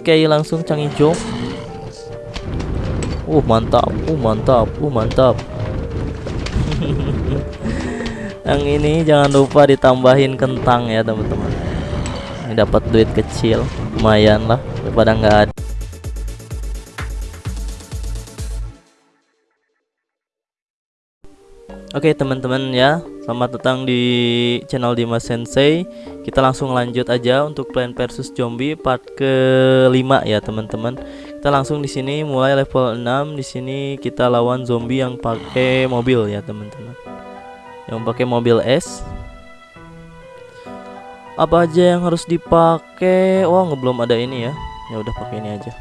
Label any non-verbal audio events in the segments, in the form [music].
Oke, langsung Cang Ijo. Uh, mantap. Uh, mantap. Uh, mantap. [laughs] Yang ini jangan lupa ditambahin kentang ya, teman-teman. Dapat duit kecil, lumayan lah daripada nggak ada. Oke teman-teman ya. Selamat datang di channel Dimas Sensei. Kita langsung lanjut aja untuk Plan versus Zombie part ke-5 ya teman-teman. Kita langsung di sini mulai level 6 Di sini kita lawan zombie yang pakai mobil ya teman-teman. Yang pakai mobil S. Apa aja yang harus dipakai? Oh nggak belum ada ini ya. Ya udah pakai ini aja.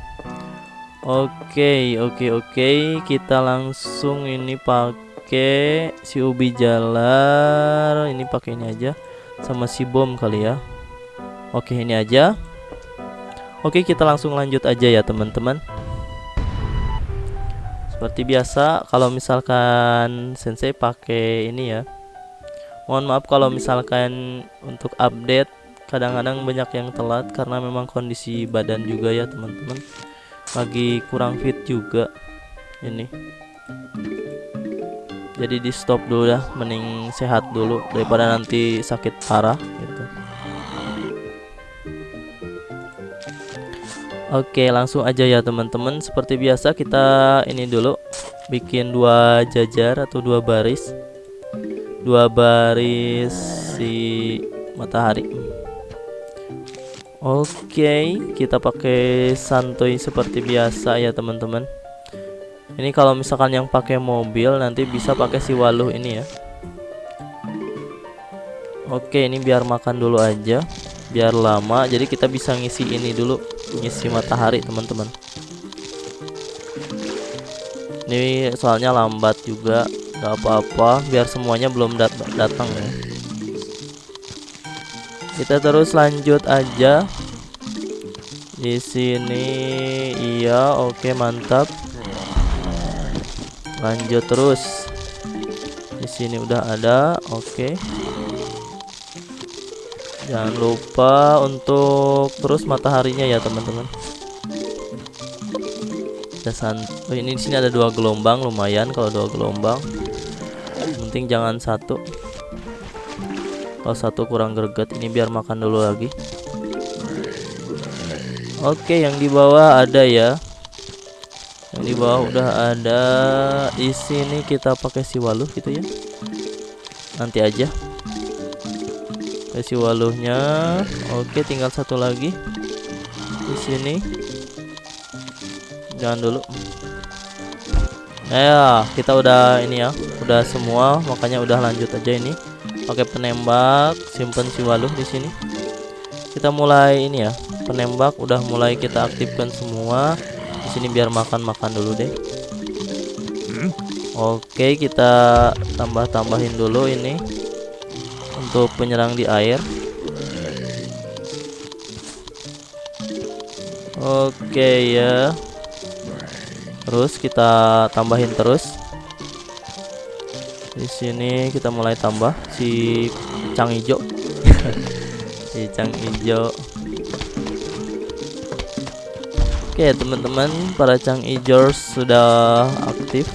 Oke oke oke. Kita langsung ini pakai pakai si ubi jalar. Ini pakai ini aja. Sama si bom kali ya. Oke ini aja. Oke kita langsung lanjut aja ya teman-teman. Seperti biasa kalau misalkan sensei pakai ini ya. Mohon maaf kalau misalkan untuk update kadang-kadang banyak yang telat karena memang kondisi badan juga ya teman-teman. Lagi kurang fit juga ini jadi di stop dulu dah mending sehat dulu daripada nanti sakit parah gitu. Oke langsung aja ya teman-teman. Seperti biasa kita ini dulu bikin dua jajar atau dua baris. Dua baris si matahari. Oke kita pakai santuy seperti biasa ya teman-teman ini kalau misalkan yang pakai mobil nanti bisa pakai si waluh ini ya. Oke ini biar makan dulu aja. Biar lama jadi kita bisa ngisi ini dulu. Ngisi matahari teman-teman. Ini soalnya lambat juga gak apa-apa. Biar semuanya belum dat datang ya. Kita terus lanjut aja. Di sini iya oke mantap lanjut terus. Di sini udah ada oke. Okay. jangan lupa untuk terus mataharinya ya teman-teman. Oh, ini di sini ada dua gelombang lumayan kalau dua gelombang. Penting jangan satu. Kalau satu kurang greget ini biar makan dulu lagi. Oke yang di bawah ada ya di bawah udah ada di sini kita pakai si waluh gitu ya. Nanti aja. Si waluhnya oke tinggal satu lagi. Di sini. Jangan dulu. Ya kita udah ini ya udah semua. Makanya udah lanjut aja ini. Pakai penembak simpen si waluh di sini. Kita mulai ini ya penembak udah mulai kita aktifkan semua di sini biar makan-makan dulu deh. Hmm? Oke, kita tambah-tambahin dulu ini untuk penyerang di air. Oke ya. Terus kita tambahin terus. Di sini kita mulai tambah si cang hijau. [laughs] si cang hijau. Oke teman-teman para Chang Ijors sudah aktif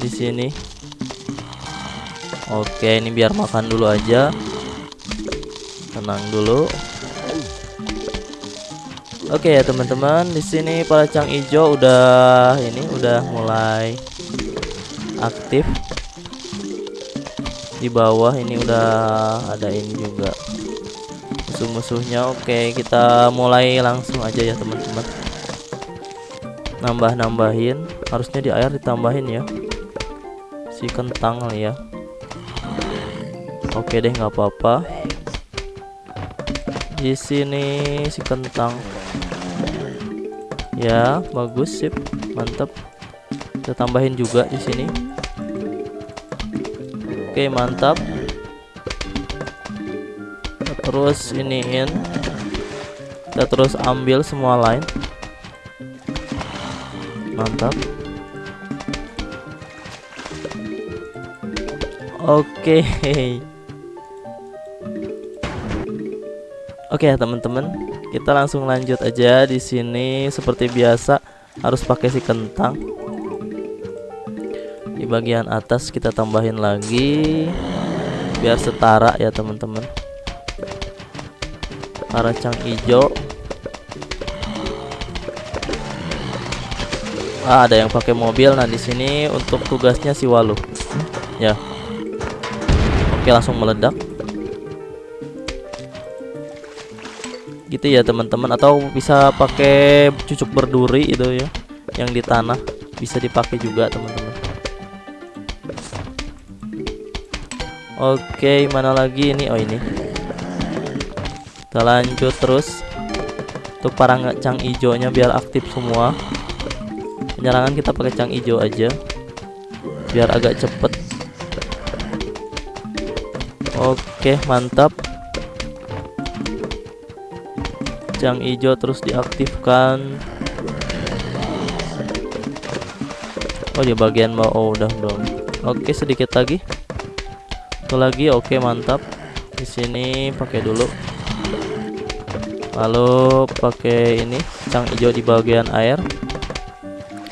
di sini. Oke ini biar makan dulu aja. Tenang dulu. Oke ya teman-teman di sini para Chang Ijo udah ini udah mulai aktif di bawah ini udah ada ini juga musuh-musuhnya oke kita mulai langsung aja ya teman-teman nambah-nambahin harusnya di air ditambahin ya. Si kentang ya. Oke deh nggak apa-apa. Di sini si kentang. Ya bagus sip. Mantap kita tambahin juga di sini. Oke mantap. Terus iniin. Kita terus ambil semua lain mantap. Oke. Oke ya teman-teman. Kita langsung lanjut aja di sini. Seperti biasa harus pakai si kentang. Di bagian atas kita tambahin lagi. Biar setara ya teman-teman. Arah cang hijau ah, ada yang pakai mobil. Nah di sini untuk tugasnya si Walu. Ya. Oke langsung meledak. Gitu ya teman-teman. Atau bisa pakai cucuk berduri itu ya yang di tanah. Bisa dipakai juga teman-teman. Oke mana lagi ini? Oh ini. Kita lanjut terus. Untuk para cang hijaunya biar aktif semua Penyerangan kita pakai cang hijau aja. Biar agak cepet. Oke mantap. Cang hijau terus diaktifkan. Oh di bagian bawah. Oh, udah dong Oke sedikit lagi. Satu lagi. Oke mantap. Di sini pakai dulu. Lalu pakai ini cang hijau di bagian air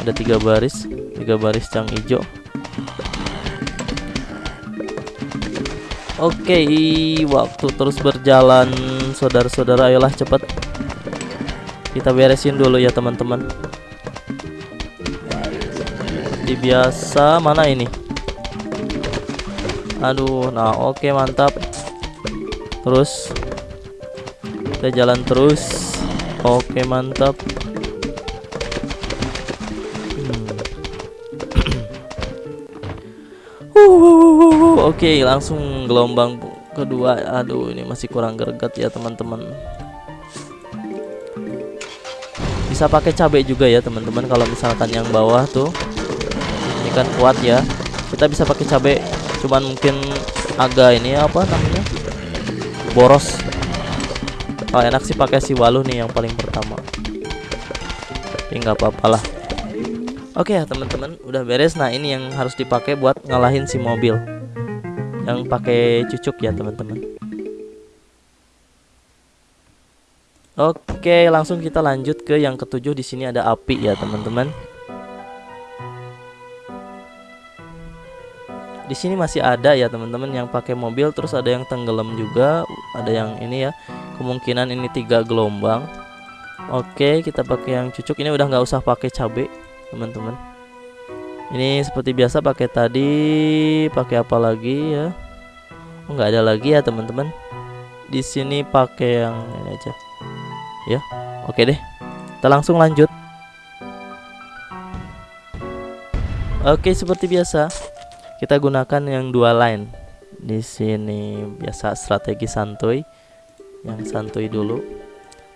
ada tiga baris tiga baris cang hijau oke waktu terus berjalan saudara-saudara ayolah cepat. Kita beresin dulu ya teman-teman. Di biasa mana ini? Aduh nah oke mantap. Terus kita jalan terus. Oke mantap oke okay, langsung gelombang kedua. Aduh ini masih kurang greget ya teman-teman. Bisa pakai cabai juga ya teman-teman kalau misalkan yang bawah tuh. Ini kan kuat ya. Kita bisa pakai cabai cuman mungkin agak ini apa namanya? Boros. Kalau enak sih pakai si walu nih yang paling pertama. Tapi nggak apa-apa lah. Oke ya teman-teman udah beres. Nah ini yang harus dipakai buat ngalahin si mobil yang pakai cucuk ya teman-teman. Oke, langsung kita lanjut ke yang ketujuh. Di sini ada api ya, teman-teman. di sini masih ada ya teman-teman yang pakai mobil. Terus ada yang tenggelam juga. Ada yang ini ya kemungkinan ini tiga gelombang. Oke kita pakai yang cucuk. Ini udah nggak usah pakai cabai teman-teman ini seperti biasa pakai tadi pakai apa lagi ya? Oh, nggak ada lagi ya teman-teman. Di sini pakai yang ini aja. Ya oke deh. Kita langsung lanjut. Oke seperti biasa kita gunakan yang dua line. Di sini biasa strategi santuy yang santuy dulu.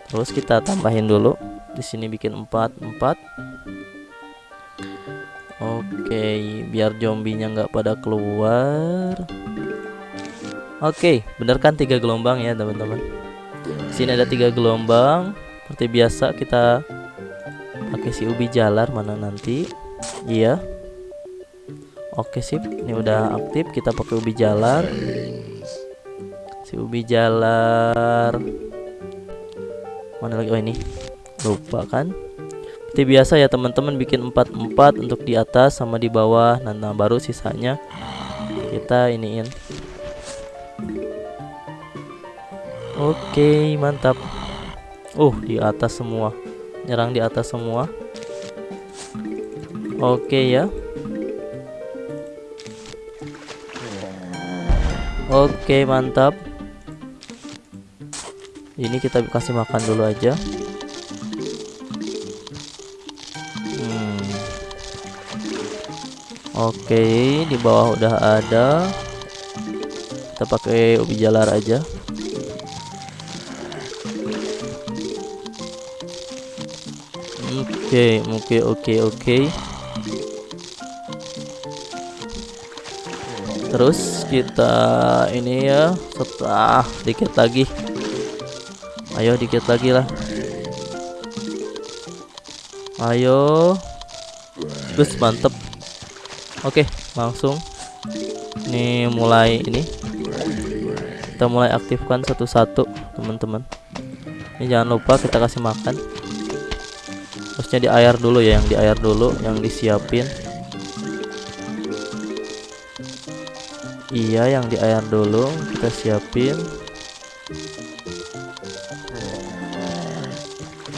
Terus kita tambahin dulu. Di sini bikin 4 4 okay, biar zombinya nggak pada keluar. Oke okay, bener kan tiga gelombang ya teman-teman? Sini ada tiga gelombang. Seperti biasa kita pakai si ubi jalar mana nanti. Iya. Oke sip. Ini udah aktif kita pakai ubi jalar. Si ubi jalar. Mana lagi? Oh ini. Lupa kan? Seperti biasa ya teman-teman bikin empat empat untuk di atas sama di bawah. Nah, nah baru sisanya kita iniin. Oke, mantap. Uh, di atas semua. Nyerang di atas semua. Oke ya. Oke mantap Ini kita kasih makan dulu aja Oke di bawah udah ada. Kita pakai ubi jalar aja. Oke oke oke oke. Terus kita ini ya setelah dikit lagi. Ayo dikit lagi lah. Ayo. Terus mantep oke langsung. Ini mulai ini. Kita mulai aktifkan satu-satu teman-teman. Ini jangan lupa kita kasih makan. Harusnya di air dulu ya yang di air dulu yang disiapin. Iya yang di air dulu kita siapin.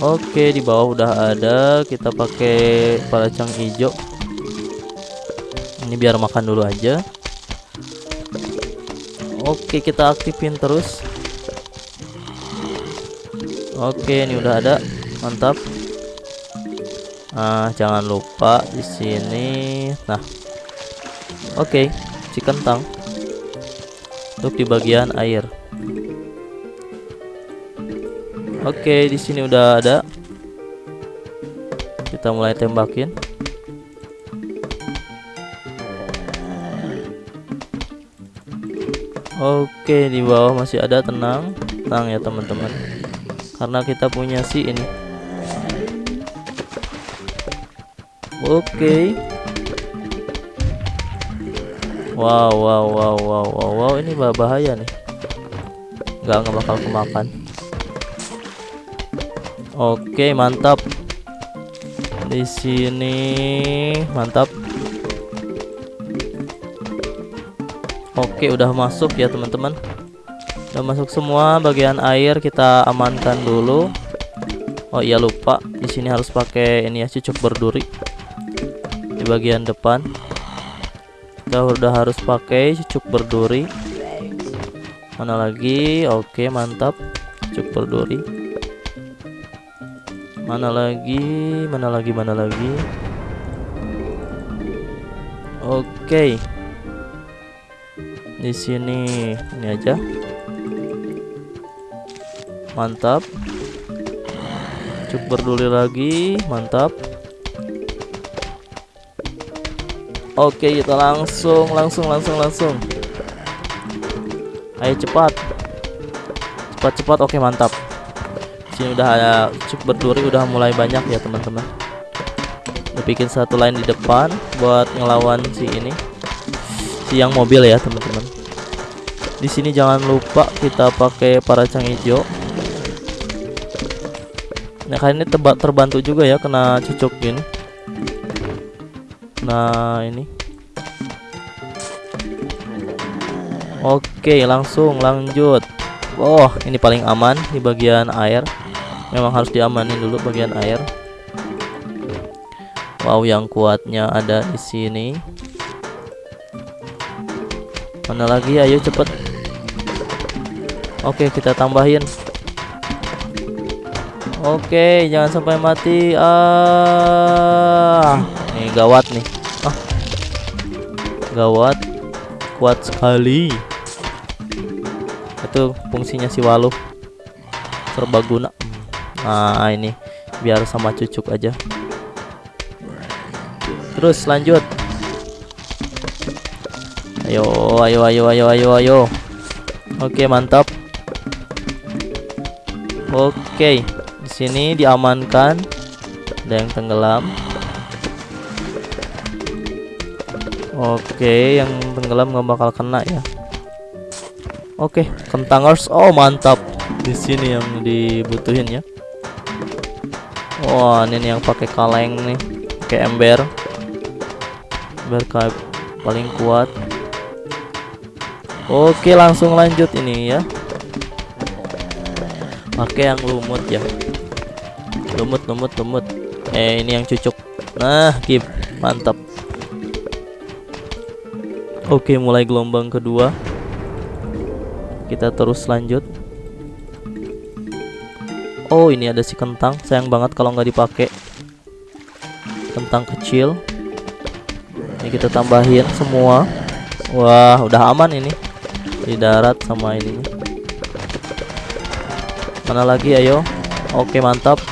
Oke di bawah udah ada. Kita pakai palacang hijau ini biar makan dulu aja oke kita aktifin terus Oke, ini udah ada. Mantap. Nah, jangan lupa di sini. Nah. Oke, chicken tang. Untuk di bagian air. Oke, di sini udah ada. Kita mulai tembakin. Oke, di bawah masih ada tenang. Tenang ya, teman-teman. Karena kita punya si ini. Oke. Wow wow wow wow wow wow. Ini bahaya nih. Nggak nggak bakal kemakan. Oke mantap. Di sini mantap oke udah masuk ya teman-teman. Udah masuk semua bagian air kita amankan dulu. Oh iya lupa. Di sini harus pakai ini ya cucuk berduri. Di bagian depan. Kita udah harus pakai cucuk berduri. Mana lagi? Oke mantap. Cucuk berduri. Mana lagi? Mana lagi? Mana lagi? Oke di sini ini aja. Mantap. Cuk berduli lagi mantap. Oke kita langsung langsung langsung langsung. Ayo cepat. Cepat cepat. Oke mantap. Sini udah ada cuk berduri udah mulai banyak ya teman-teman. Bikin satu lain di depan buat ngelawan si ini si yang mobil ya teman-teman di sini jangan lupa kita pakai paracang hijau Nah kali ini tebak terbantu juga ya kena cucuk. Nah ini. Oke langsung lanjut. Oh ini paling aman di bagian air. Memang harus diamanin dulu bagian air. Wow yang kuatnya ada di sini. Mana lagi? Ayo cepet. Oke kita tambahin Oke, jangan sampai mati. Ah, ini gawat nih. Ah, gawat, kuat sekali. Itu fungsinya si Waluh serbaguna. Nah, ini biar sama cucuk aja. Terus lanjut. Ayo, ayo, ayo, ayo, ayo, ayo. Oke, mantap. Oke sini diamankan ada yang tenggelam. Oke yang tenggelam nggak bakal kena ya. Oke kentangers. Oh mantap. Di sini yang dibutuhin ya. Wah ini yang pakai kaleng nih. Pakai ember. Ember paling kuat oke langsung lanjut ini ya. Pakai yang lumut ya. Lumut lumut lumut. Eh ini yang cucuk. Nah keep mantap. Oke mulai gelombang kedua. Kita terus lanjut. Oh ini ada si kentang. Sayang banget kalau nggak dipakai. Kentang kecil. Ini kita tambahin semua. Wah udah aman ini di darat sama ini. Mana lagi ayo? Oke mantap.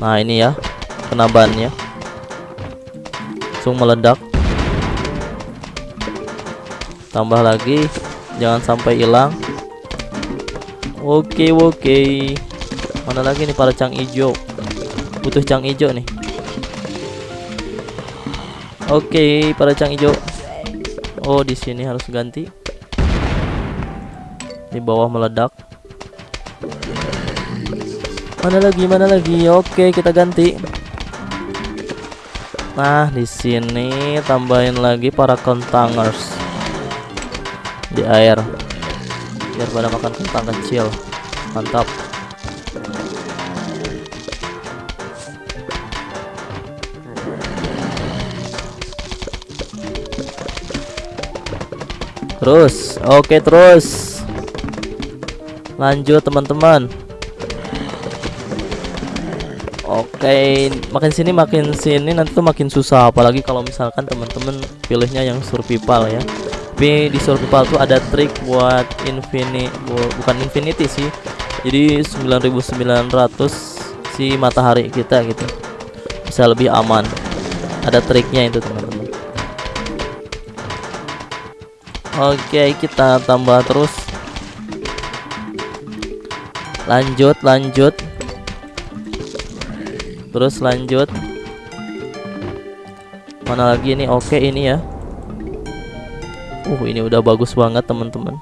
Nah ini ya kena bannya langsung meledak. Tambah lagi jangan sampai hilang. Oke oke. Mana lagi nih para cang hijau butuh cang hijau nih. Oke para cang hijau oh di sini harus ganti di bawah meledak Mana lagi? Mana lagi? Oke, kita ganti. Nah, di sini tambahin lagi para kentangers di air. Biar pada makan kentang kecil. Mantap. Terus, oke terus. Lanjut teman-teman. Oke, makin sini makin sini nanti tuh makin susah apalagi kalau misalkan teman-teman pilihnya yang survival ya. Tapi di survival tuh ada trik buat infinity bukan infinity sih. Jadi 9900 si matahari kita gitu. Bisa lebih aman. Ada triknya itu teman-teman. Oke, kita tambah terus. Lanjut, lanjut. Terus lanjut. Mana lagi ini? Oke, ini ya. Uh, ini udah bagus banget, teman-teman.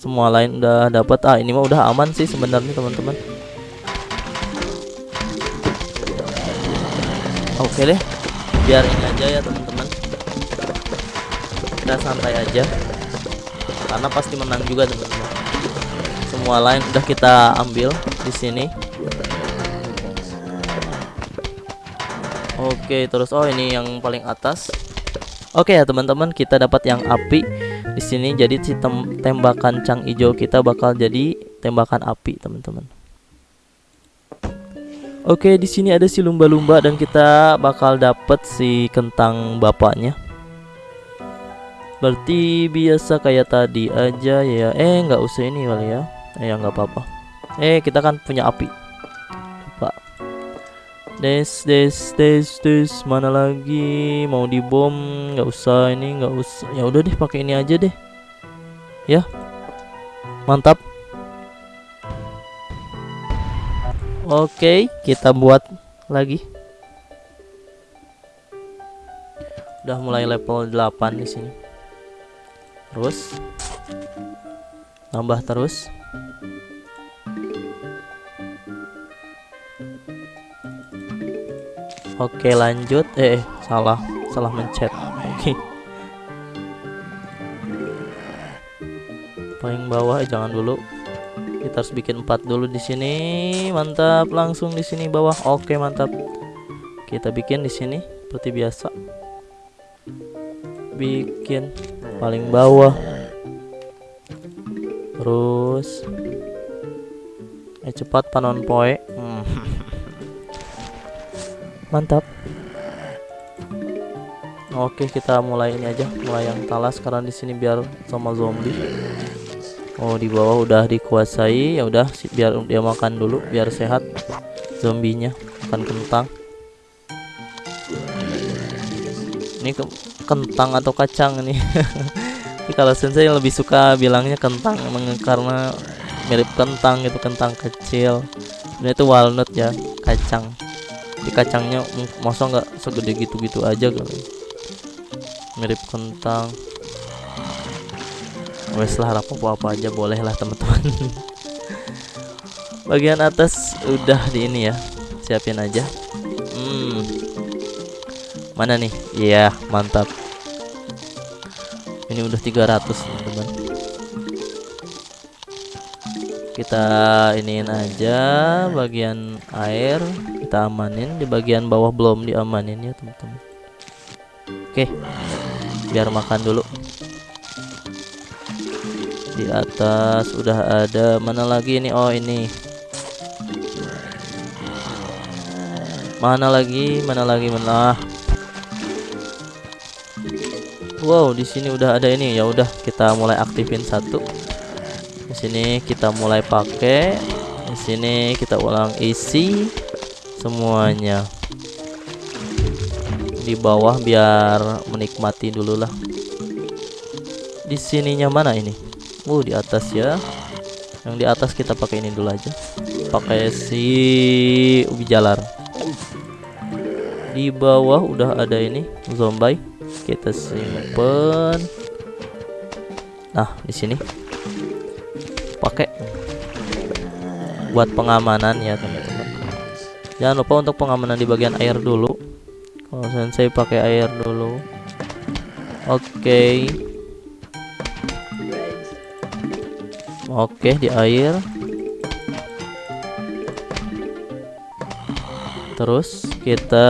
Semua lain udah dapat. Ah, ini mah udah aman sih sebenarnya, teman-teman. Oke deh. Biar ini aja ya, teman-teman. Kita santai aja karena pasti menang juga teman-teman. Semua lain udah kita ambil di sini. Oke terus oh ini yang paling atas. Oke ya teman-teman kita dapat yang api di sini. Jadi si tem tembakan cang hijau kita bakal jadi tembakan api teman-teman. Oke, di sini ada si lumba-lumba dan kita bakal dapat si kentang bapaknya. Berarti biasa kayak tadi aja ya. Eh, nggak usah ini kali ya. Eh, nggak apa-apa. Eh, kita kan punya api. Lupa. Des, des, des, des. Mana lagi? Mau dibom? Nggak usah ini, nggak usah. Ya udah deh, pakai ini aja deh. Ya. Mantap. Oke, kita buat lagi. Udah mulai level 8 di sini terus? Tambah terus? Oke lanjut. Eh, eh salah. Salah mencet. Oke. Paling bawah eh, jangan dulu. Kita harus bikin empat dulu di sini. Mantap langsung di sini bawah. Oke mantap. Kita bikin di sini seperti biasa. Bikin paling bawah. Terus eh cepat panon poe. Hmm. [laughs] mantap. Oke kita mulai ini aja. Mulai yang talas karena di sini biar sama zombie. Oh di bawah udah dikuasai. Ya udah biar dia makan dulu biar sehat zombinya. Makan kentang. Ini ke kentang atau kacang nih. [laughs] Tapi kalau sensei lebih suka bilangnya kentang emang karena mirip kentang gitu kentang kecil. Ini itu walnut ya kacang. Di kacangnya masa nggak segede gitu-gitu aja kali. Mirip kentang. Wes lah apa apa aja boleh lah teman-teman. [laughs] Bagian atas udah di ini ya siapin aja Mana nih? Iya, yeah, mantap. Ini udah 300, teman-teman. Kita iniin aja bagian air, kita amanin di bagian bawah belum diamanin ya, teman-teman. Oke. Biar makan dulu. Di atas udah ada mana lagi ini? Oh, ini. Mana lagi? Mana lagi? Mana? Wow, di sini udah ada ini. Ya udah, kita mulai aktifin satu. Di sini kita mulai pakai. Di sini kita ulang isi semuanya. Di bawah biar menikmati dulu lah. Di sininya mana ini? Uh, di atas ya. Yang di atas kita pakai ini dulu aja. Pakai si ubi jalar. Di bawah udah ada ini zombie kita simpen. Nah di sini. Pakai. Buat pengamanan ya teman-teman. Jangan lupa untuk pengamanan di bagian air dulu. Kalau sensei pakai air dulu. Oke. Okay. oke okay, di air. Terus kita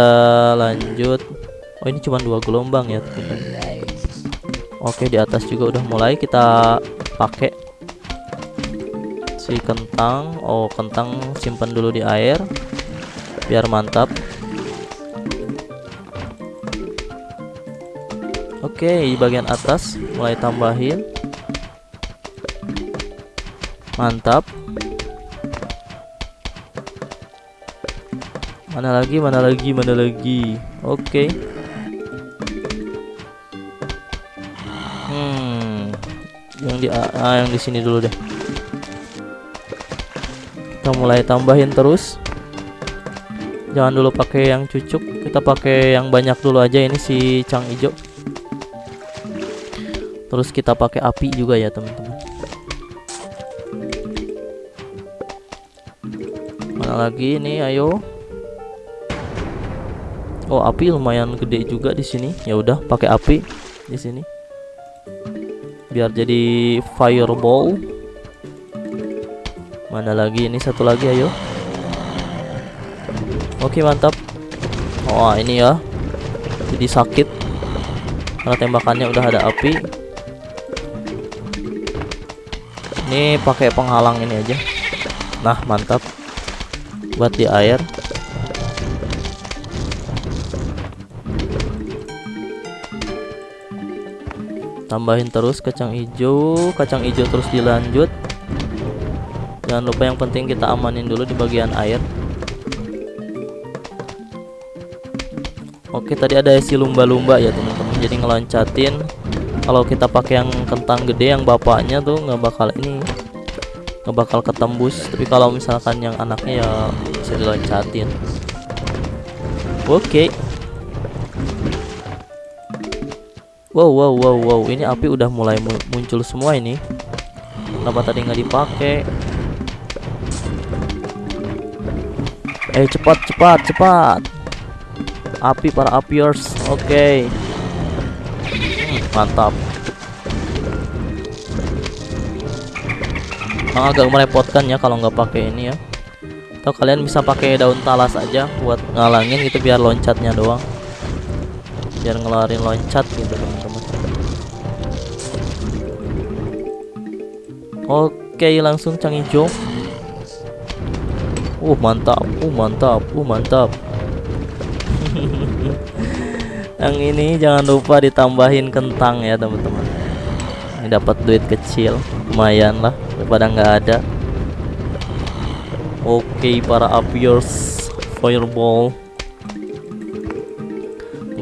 lanjut oh ini cuma dua gelombang ya teman-teman. Oke di atas juga udah mulai kita pakai si kentang. Oh kentang simpan dulu di air biar mantap. Oke di bagian atas mulai tambahin. Mantap. Mana lagi mana lagi mana lagi? Oke yang di ah, yang di sini dulu deh. Kita mulai tambahin terus. Jangan dulu pakai yang cucuk kita pakai yang banyak dulu aja. Ini si cang ijo. Terus kita pakai api juga ya teman-teman. Mana lagi ini? Ayo. Oh api lumayan gede juga di sini. Ya udah pakai api di sini biar jadi fireball. Mana lagi? Ini satu lagi ayo. Oke mantap. Oh ini ya. Jadi sakit. Karena tembakannya udah ada api. Ini pakai penghalang ini aja. Nah mantap. Buat di air tambahin terus kacang hijau kacang hijau terus dilanjut. Jangan lupa yang penting kita amanin dulu di bagian air. Oke tadi ada si lumba-lumba ya teman-teman. Jadi ngeloncatin kalau kita pakai yang kentang gede yang bapaknya tuh nggak bakal ini nggak bakal ketembus. Tapi kalau misalkan yang anaknya ya bisa diloncatin oke. Wow wow wow wow. Ini api udah mulai muncul semua ini. Kenapa tadi nggak dipakai? Eh cepat cepat cepat. Api para apiers. Oke. Okay. hmm, Mantap. Memang agak merepotkan ya kalau nggak pakai ini ya. Atau kalian bisa pakai daun talas aja buat ngalangin gitu biar loncatnya doang biar ngeluarin loncat gitu teman-teman. Oke langsung cang hijau uh mantap. Uh mantap. Uh mantap. [laughs] Yang ini jangan lupa ditambahin kentang ya teman-teman. Ini dapat duit kecil. Lumayan lah daripada nggak ada. Oke para apiers fireball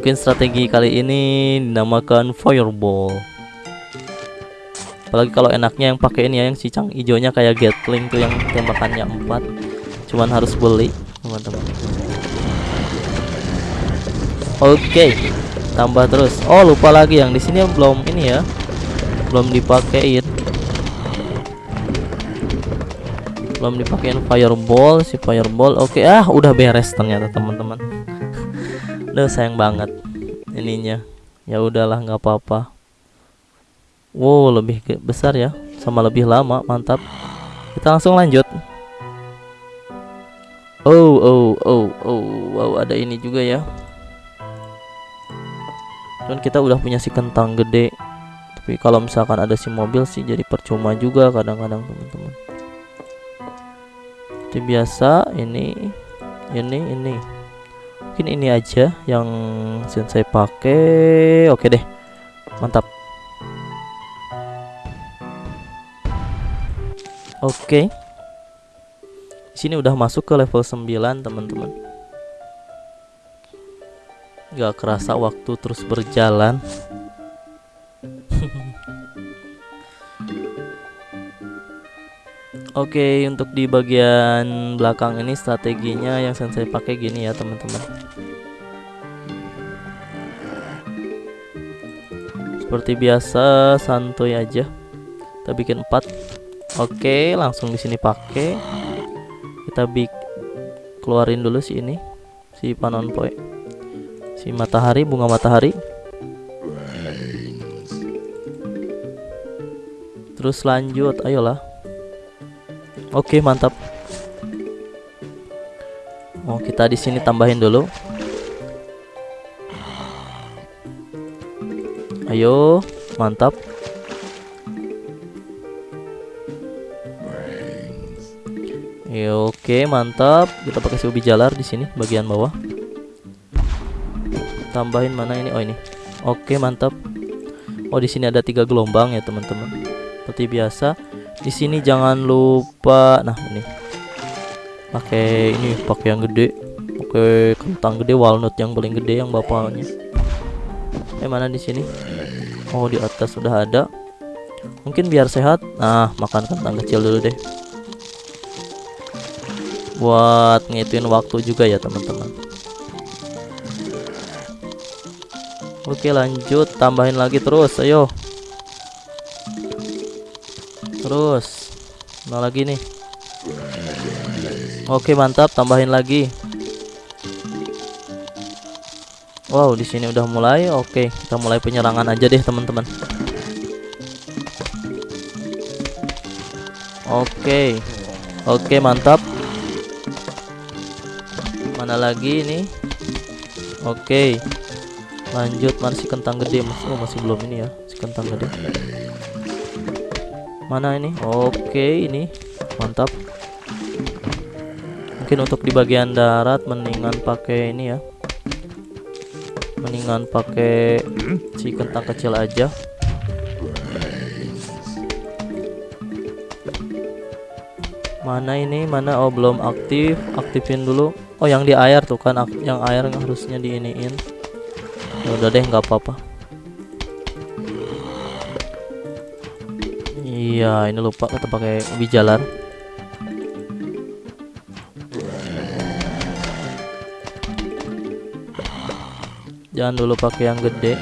Mungkin strategi kali ini dinamakan fireball. Apalagi kalau enaknya yang pakai ini ya yang si cang hijaunya kayak gatling tuh yang tembakannya 4. Cuman harus beli, teman-teman. Oke. Okay. Tambah terus. Oh, lupa lagi yang di sini belum ini ya. Belum dipakein. Belum dipakein fireball, si fireball. Oke, okay. ah udah beres ternyata, teman-teman. Udah sayang banget ininya. Ya udahlah nggak apa-apa. Wow, lebih besar ya, sama lebih lama, mantap. Kita langsung lanjut. Oh, oh, oh, oh, wow, ada ini juga ya. Kan kita udah punya si kentang gede. Tapi kalau misalkan ada si mobil sih jadi percuma juga kadang-kadang teman-teman. Itu biasa ini, ini, ini mungkin ini aja yang sensei pakai. Oke deh. Mantap. Oke. Sini udah masuk ke level 9 teman-teman. Gak kerasa waktu terus berjalan Oke, untuk di bagian belakang ini strateginya yang saya pakai gini ya, teman-teman. Seperti biasa, santuy aja. Kita bikin 4. Oke, langsung di sini pakai. Kita bik keluarin dulu si ini si panonpoe si matahari bunga matahari terus lanjut ayolah oke mantap Oh kita di sini tambahin dulu ayo mantap Ya, oke, mantap. Kita pakai si ubi jalar di sini bagian bawah. Tambahin mana ini? Oh, ini. Oke, mantap. Oh, di sini ada tiga gelombang ya, teman-teman. Seperti biasa. Di sini jangan lupa nah ini. Pakai ini, pakai yang gede. Pakai kentang gede walnut yang paling gede yang bapaknya. Eh, mana di sini? Oh, di atas sudah ada. Mungkin biar sehat. Nah, makan kentang kecil dulu deh buat ngituin waktu juga ya teman-teman Oke lanjut tambahin lagi terus ayo terus nah lagi nih? Oke mantap tambahin lagi. Wow di sini udah mulai. Oke kita mulai penyerangan aja deh teman-teman. Oke Oke mantap. Mana lagi ini? Oke lanjut mana si kentang gede. Masih oh masih belum ini ya si kentang gede mana ini? Oke ini. Mantap. Mungkin untuk di bagian darat mendingan pakai ini ya. Mendingan pakai si kentang kecil aja. Mana ini? Mana? Oh belum aktif. Aktifin dulu. Oh yang di air tuh kan. Yang air harusnya diiniin. Ya udah deh nggak apa-apa. Iya ini lupa kita pakai ubi jalar. Jangan dulu pakai yang gede.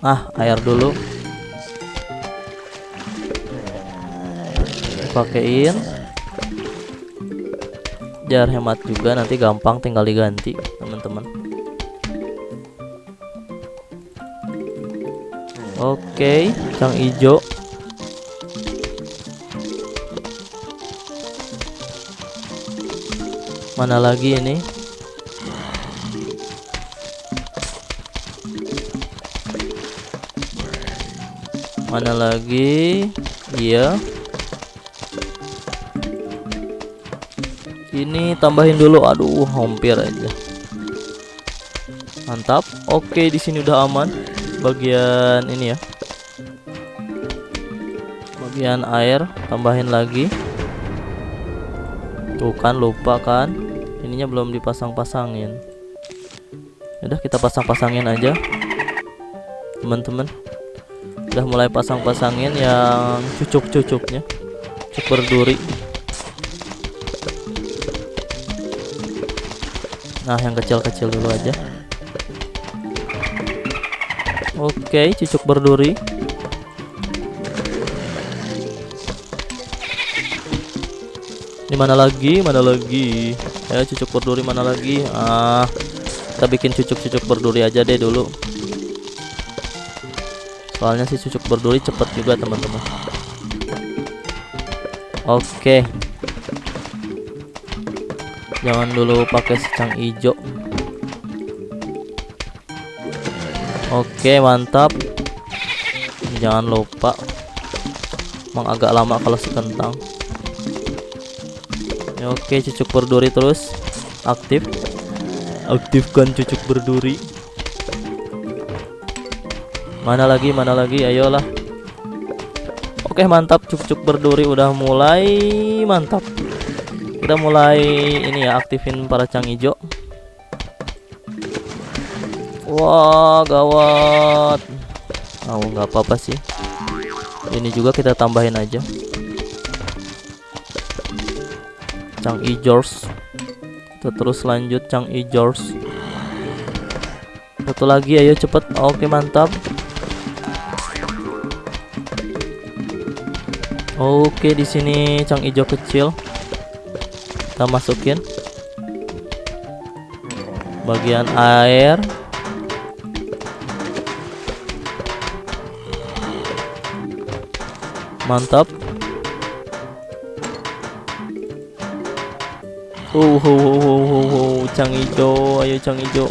Ah air dulu. Pakaiin biar hemat juga nanti gampang tinggal diganti Oke cang ijo mana lagi ini? Mana lagi? Iya. Ini tambahin dulu. Aduh hampir aja. Mantap. Oke di sini udah aman. Bagian ini ya bagian air tambahin lagi. Tuh kan lupa kan? Ininya belum dipasang-pasangin. Udah kita pasang-pasangin aja. Teman-teman. Udah mulai pasang-pasangin yang cucuk-cucuknya. Cucuk berduri. Nah yang kecil-kecil dulu aja. Oke cucuk berduri Mana lagi? Mana lagi? Ya cucuk berduri mana lagi? Ah kita bikin cucuk-cucuk berduri aja deh dulu. Soalnya si cucuk berduri cepet juga teman-teman. Oke. Jangan dulu pakai secang hijau oke mantap. Jangan lupa. Emang agak lama kalau sekentang oke cucuk berduri terus. Aktif. Aktifkan cucuk berduri. Mana lagi mana lagi? Ayolah. Oke mantap. Cucuk berduri udah mulai mantap. Kita mulai ini ya aktifin para cang hijau wah gawat. Oh nggak apa-apa sih. Ini juga kita tambahin aja cang ijors kita terus lanjut cang ijors satu lagi ayo cepet. Oke mantap. Oke di sini cang hijau kecil. Kita masukin. Bagian air. Mantap uh, uh, uh, uh, uh, uh. cang hijau ayo cang hijau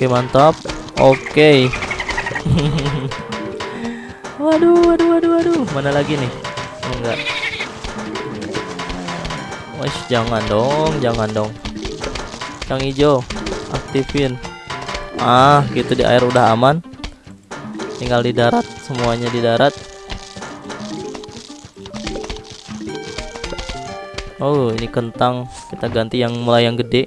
oke mantap. Oke. [laughs] Waduh waduh waduh waduh. Mana lagi nih? Oh, enggak. Wes jangan dong jangan dong. Cang hijau aktifin. Ah gitu di air udah aman. Tinggal di darat semuanya di darat Oh ini kentang. Kita ganti yang mulai yang gede.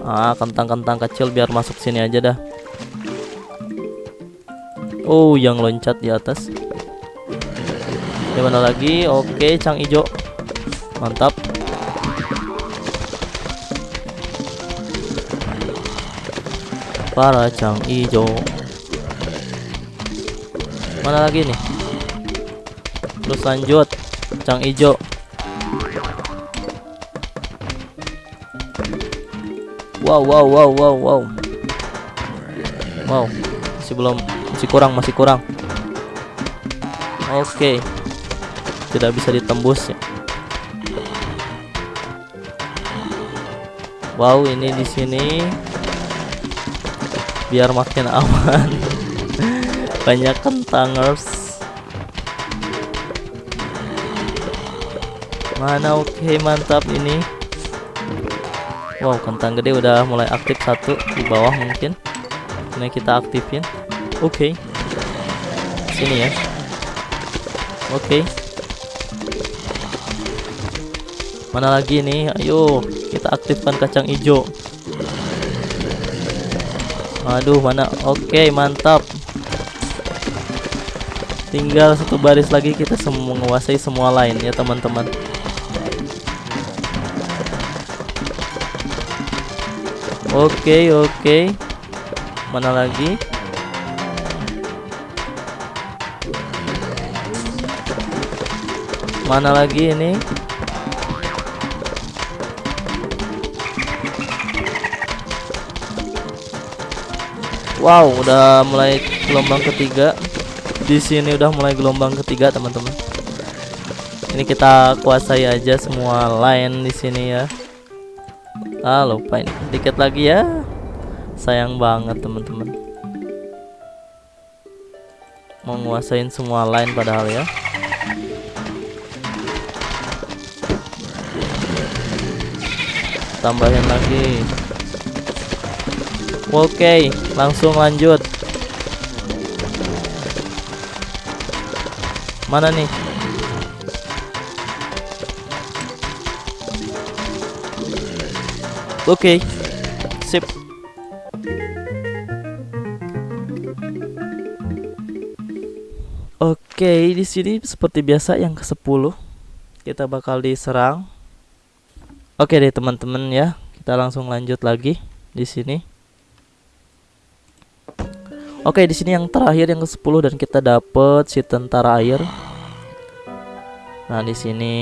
Ah kentang-kentang kecil biar masuk sini aja dah. Oh yang loncat di atas. Di mana lagi? Oke cang ijo. Mantap. Para cang ijo. Mana lagi nih terus lanjut. Cang ijo. Wow wow wow wow wow. Wow masih belum masih kurang masih kurang. Oke. Okay. tidak bisa ditembus ya. Wow ini di sini. Biar makin aman. [laughs] Banyak kentangers mana? Oke mantap ini. Wow kentang gede udah mulai aktif satu di bawah mungkin. Ini kita aktifin. Oke. Sini ya. Oke. Mana lagi nih? Ayo kita aktifkan kacang hijau. Aduh mana? Oke mantap. Tinggal satu baris lagi kita semua menguasai semua lain ya teman-teman Oke oke Mana lagi Mana lagi ini Wow, udah mulai gelombang ketiga. Di sini udah mulai gelombang ketiga, teman-teman. Ini kita kuasai aja semua line di sini ya. Ah, lupa ini. Dikit lagi ya. Sayang banget, teman-teman. Mau nguasain semua line padahal ya. Tambahin lagi. Oke, langsung lanjut. Mana nih? Oke. Sip. Oke, di sini seperti biasa yang ke-10 kita bakal diserang. Oke deh teman-teman ya, kita langsung lanjut lagi di sini. Oke, di sini yang terakhir yang ke-10 dan kita dapet si tentara air. Nah, di sini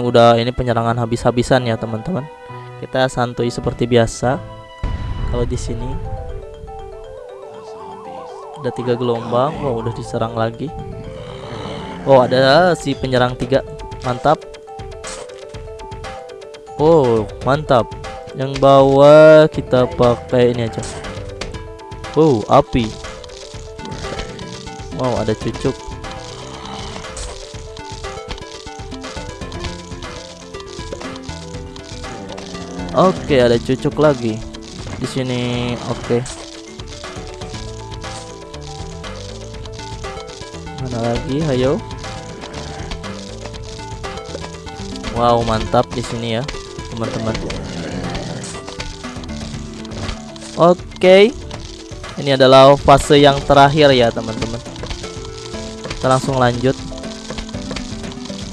udah ini penyerangan habis-habisan ya, teman-teman. Kita santuy seperti biasa. Kalau di sini ada tiga gelombang, wow udah diserang lagi. Oh, ada si penyerang tiga, mantap. Oh, mantap. Yang bawah kita pakai ini aja. Wow, api. Wow, ada cucuk. Oke, ada cucuk lagi. Di sini oke. Mana lagi? Ayo. Wow, mantap di sini ya, teman-teman. Oke. Ini adalah fase yang terakhir ya, teman-teman kita langsung lanjut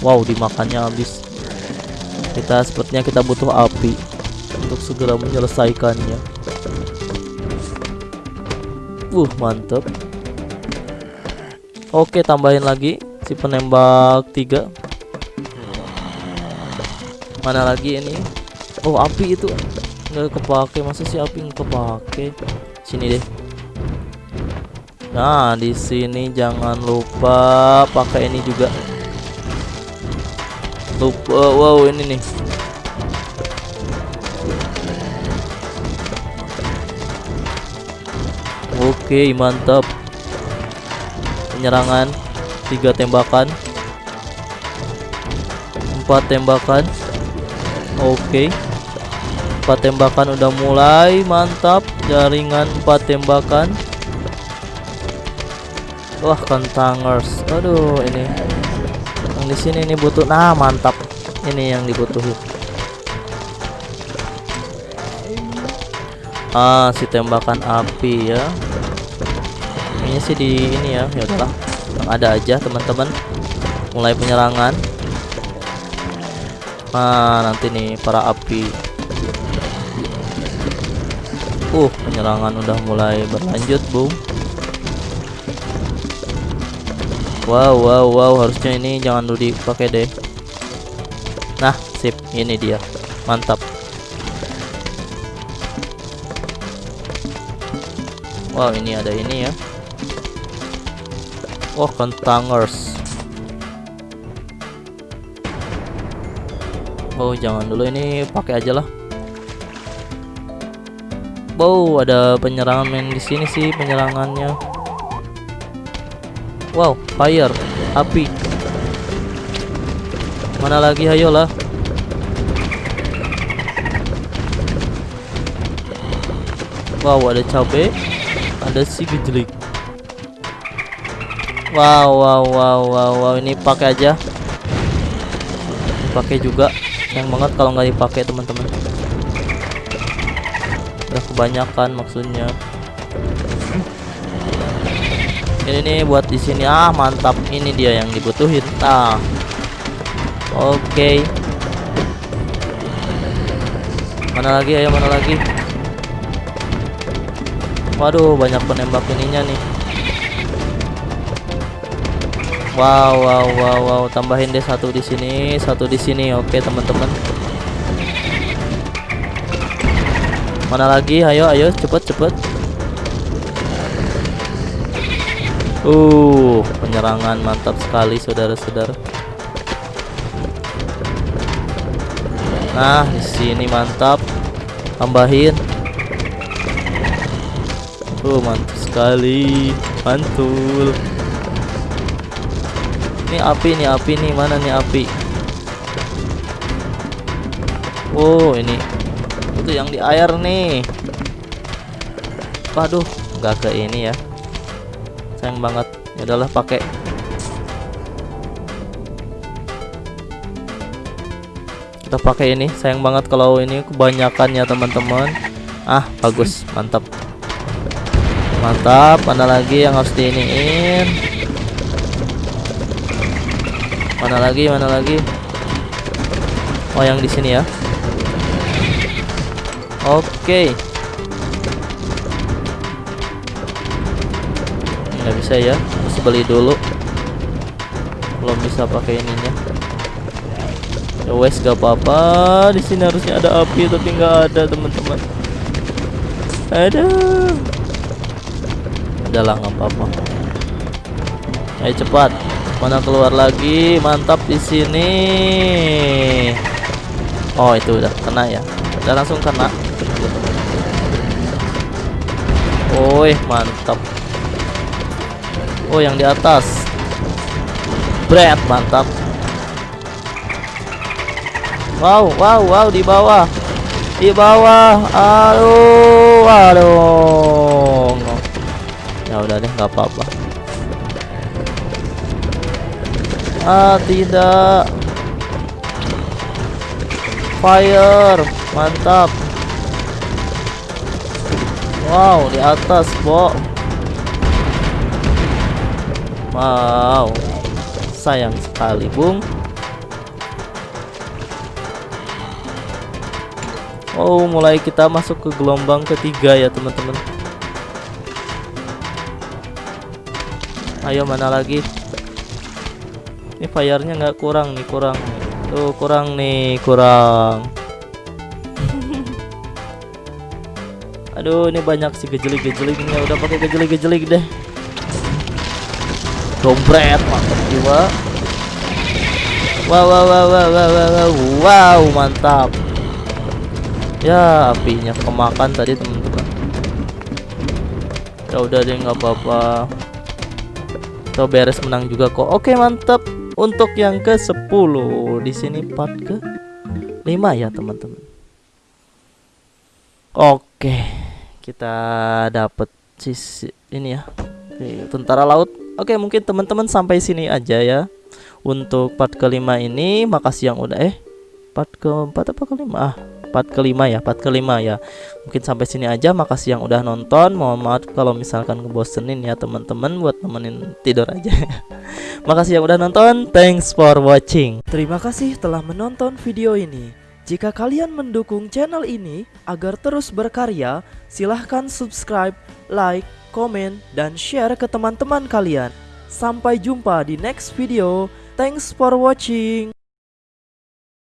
wow dimakannya habis kita sepertinya kita butuh api untuk segera menyelesaikannya uh mantep Oke, tambahin lagi si penembak tiga. Mana lagi ini? Oh, api itu nggak kepake. Masa si api nggak kepake? Sini deh. Nah, di sini jangan lupa pakai ini juga. Lupa, wow ini nih. Oke, mantap. Penyerangan tiga tembakan. Empat tembakan. Oke. Empat tembakan udah mulai, mantap. Jaringan empat tembakan. Wah, kentangers. Aduh, ini. Yang di sini ini butuh. Nah, mantap. Ini yang dibutuhin. Ah, si tembakan api ya ini sih di ini ya ya yang ada aja teman-teman. Mulai penyerangan. Nah nanti nih para api. Uh penyerangan udah mulai berlanjut bung wow wow wow harusnya ini jangan dulu dipakai deh. Nah sip ini dia. Mantap. Wow ini ada ini ya Oh, kentangers. Oh, jangan dulu ini pakai aja lah. Wow, ada penyerangan main di sini sih penyerangannya. Wow, fire, api. Mana lagi ayolah. Wow, ada cabe, ada si gejlik. Wow, wow, wow, wow, wow. Ini pakai aja. Pakai juga. Yang banget kalau nggak dipakai teman-teman. Udah kebanyakan maksudnya. Ini nih buat di sini. Ah, mantap. Ini dia yang dibutuhin. Nah. Oke. Okay. Mana lagi ayo mana lagi? Waduh, banyak penembak ininya nih. Wow, wow, wow, wow. Tambahin deh satu di sini, satu di sini. Oke, teman-teman. Mana lagi? Ayo, ayo, cepet, cepet. Uh, penyerangan mantap sekali, saudara-saudara. Nah, di sini mantap. Tambahin. Uh, mantap sekali. Mantul ini api nih api nih mana nih api? Oh ini. Itu yang di air nih. Waduh nggak ke ini ya. Sayang banget. Ya udahlah pakai. Kita pakai ini. Sayang banget kalau ini kebanyakan ya teman-teman. Ah bagus. Mantap. Mantap. Mana lagi yang harus diiniin Mana lagi? Mana lagi? Oh, yang di sini ya. Oke. Okay. Nggak bisa ya. Harus beli dulu. Belum bisa pakai ininya. Ya wes gak apa-apa. Di sini harusnya ada api tapi nggak ada, teman-teman. Ada. Adalah nggak apa-apa. Ayo cepat. Mana keluar lagi? Mantap di sini. Oh, itu udah kena ya. Udah langsung kena. Woi, mantap. Oh, yang di atas. Bread, mantap. Wow, wow, wow di bawah. Di bawah. Aduh, aduh. Ya udah deh, nggak apa-apa. Ah, tidak. Fire. Mantap. Wow, di atas, Bo. Wow. Sayang sekali, Bung. Oh, mulai kita masuk ke gelombang ketiga ya, teman-teman. ayo mana lagi ini fire-nya nggak kurang nih kurang tuh kurang nih kurang. [laughs] Aduh ini banyak sih gejelik-gejeliknya. Udah pakai gejelik-gejelik deh. Dompet mantap jiwa. Wow wow wow wow wow wow, wow. wow mantap. Ya apinya kemakan tadi teman-teman. Ya udah deh nggak apa-apa. Kita beres menang juga kok. Oke mantap untuk yang ke 10 di sini part ke 5 ya teman-teman. Oke kita dapat sisi ini ya tentara laut. Oke mungkin teman-teman sampai sini aja ya. Untuk part kelima ini makasih yang udah eh part keempat apa kelima? Ah part kelima ya part kelima ya mungkin sampai sini aja makasih yang udah nonton mohon maaf kalau misalkan ngebosenin ya teman-teman buat nemenin tidur aja [laughs] makasih yang udah nonton thanks for watching Terima kasih telah menonton video ini. Jika kalian mendukung channel ini agar terus berkarya, silahkan subscribe, like, komen, dan share ke teman-teman kalian. Sampai jumpa di next video. Thanks for watching.